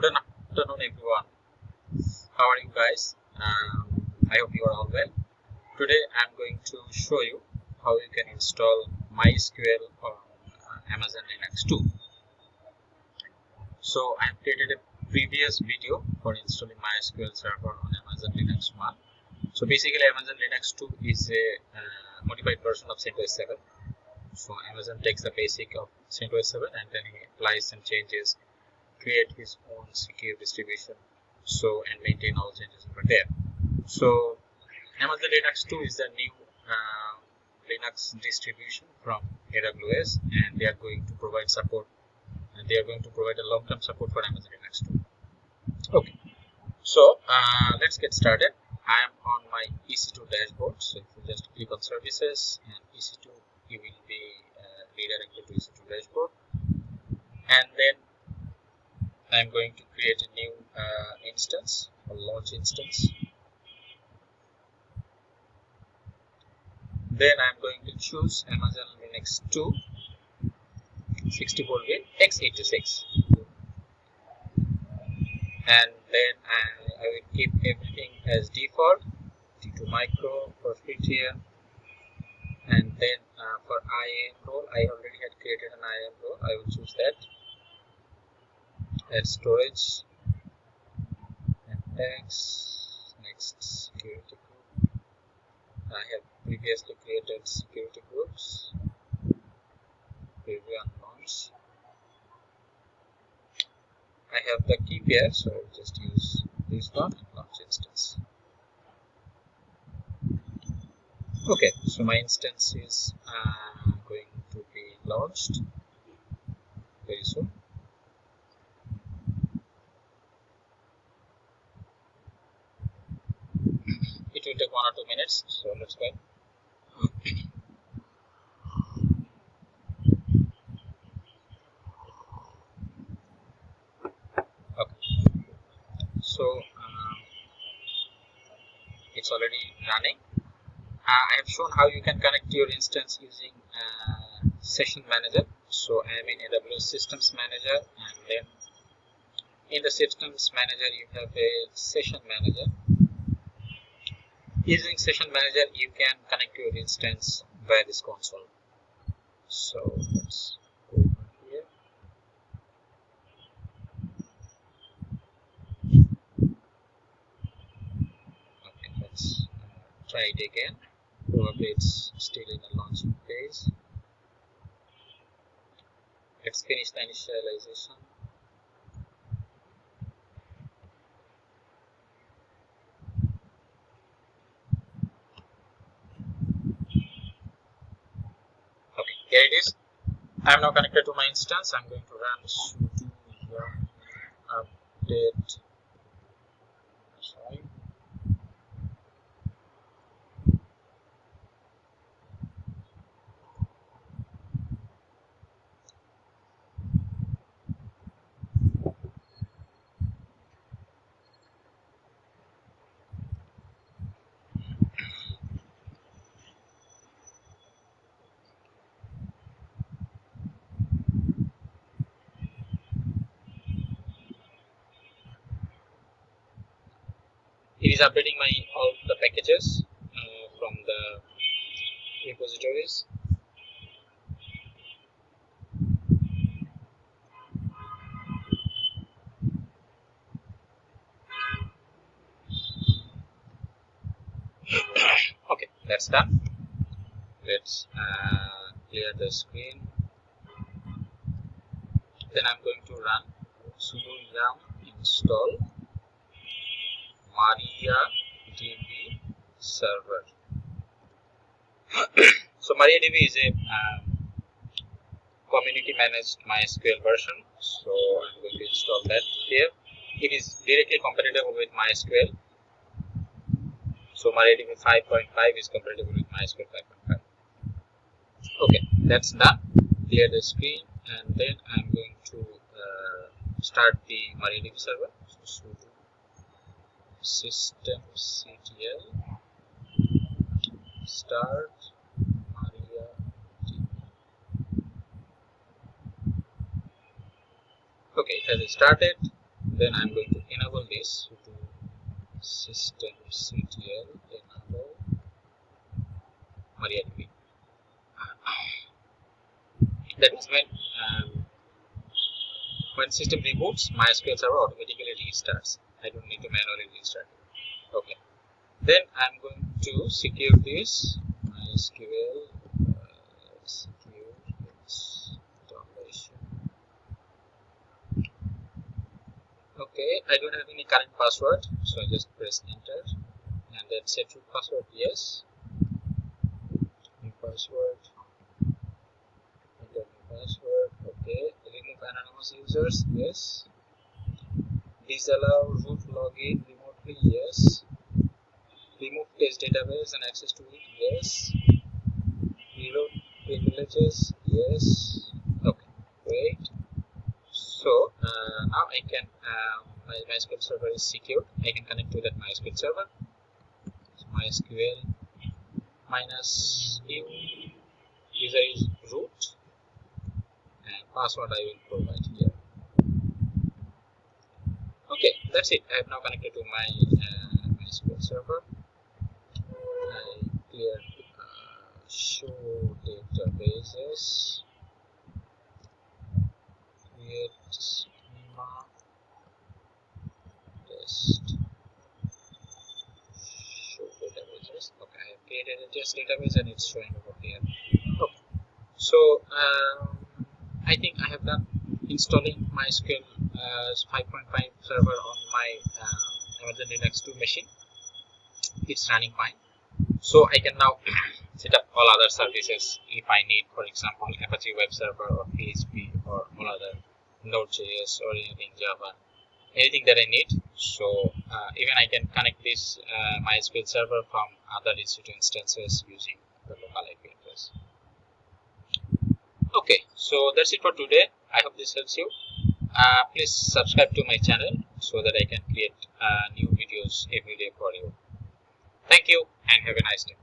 good afternoon everyone. How are you guys? Um, i hope you are all well. Today i'm going to show you how you can install mysql on uh, amazon linux 2 so i have created a previous video for installing mysql server on amazon linux 1 so basically amazon linux 2 is a uh, modified version of CentOS 7 so amazon takes the basic of CentOS 7 and then he applies some changes create his own secure distribution so and maintain all changes over there. So amazon linux 2 is the new uh, linux distribution from aws and they are going to provide support and they are going to provide a long-term support for amazon linux 2 okay. So uh, let's get started. I am on my ec2 dashboard so if you just click on services and ec2 you will be uh, redirected to ec2 dashboard. And then I'm going to create a new uh, instance, a launch instance. Then I'm going to choose Amazon Linux 2 64-bit x86 and then I, I, will keep everything as default T2 micro for tier and then uh, for IAM role I already had created an IAM role I will choose that add storage and tags. Next security group. I have previously created security groups. Preview and launch. I have the key pair so I'll just use this one launch instance. Okay so my instance is uh, going to be launched very soon take one or two minutes. So let's go okay. So um, it's already running. Uh, I have shown how you can connect your instance using uh, session manager. So I am in AWS systems manager and then in the systems manager you have a session manager using session manager you can connect your instance via this console. So let's go here. Okay let's uh, try it again. Probably it's still in the launching phase. Let's finish the initialization here it is. I am now connected to my instance. I'm going to run sudo yum update sorry it is updating my all the packages uh, from the repositories. Okay that's done. Let's uh, clear the screen. Then I'm going to run sudo yum install MariaDB server. so MariaDB is a um, community managed MySQL version. So I'm going to install that here. It is directly compatible with MySQL. So MariaDB 5.5 is compatible with MySQL 5.5. Okay, that's done. Clear the screen and then I'm going to uh, start the MariaDB server. So sudo systemctl start MariaDB. Okay, it has started. then I'm going to enable this to systemctl enable MariaDB. That is when um, when system reboots, MySQL server automatically restarts. I don't need to manually restart. Okay. Then I'm going to secure this MySQL uh, secure installation. Okay, I don't have any current password, so I just press enter and then set root password yes. New password New password okay remove anonymous users yes disallow root login remotely yes. Remove test database and access to it yes. Reload privileges yes. Okay great. So uh, now I can uh, my MySQL server is secured. I can connect to that MySQL server. So MySQL minus u user is root and password I will provide here. Okay, that's it. I have now connected to my uh, MySQL server. I clear uh, show databases, create schema, test, show databases. Okay, I have created a test database and it's showing over here. Okay, so um, I think I have done installing MySQL uh, 5.5 server on my uh, Amazon Linux 2 machine. It's running fine. So I can now set up all other services if I need, for example, Apache Web Server or PHP or all other Node.js or anything Java, anything that I need. So uh, even I can connect this uh, MySQL server from other EC2 instances using the local IP okay so that's it for today. I hope this helps you. Uh, please subscribe to my channel so that i can create uh, new videos every day for you. Thank you and have a nice day